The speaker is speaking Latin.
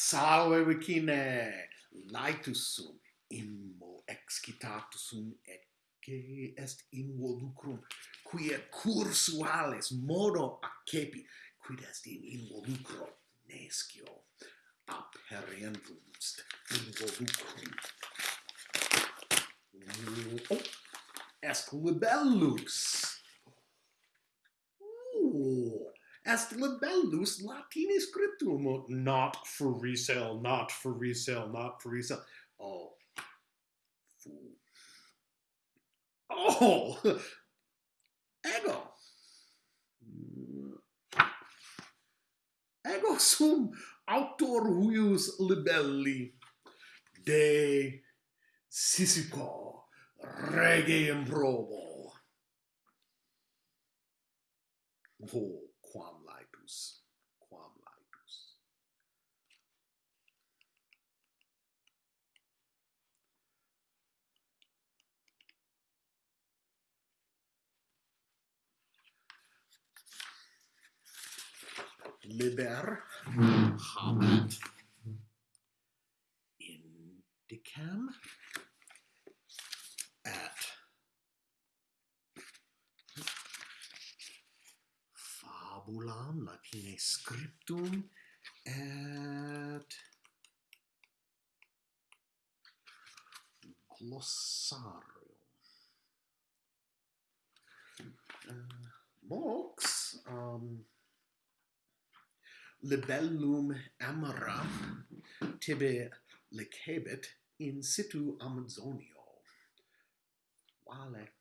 salve vicine laetus sum immo excitatus sum et est in volucrum qui et cursuales modo accepi quid est in in volucro nescio aperientum in volucrum oh, est libellus. est libellus Latini scriptum, not for resale, not for resale, not for resale. Oh, fool. Oh, ego. Ego sum autor huius libelli de Sisico rege improbo. Oh. laidus, quam. Liber hmm. habet. Indicam. fabulam Latine scriptum et glossarium. Eh, uh, mox um, libellum amara tibi lecebit in situ Amazonio. Vale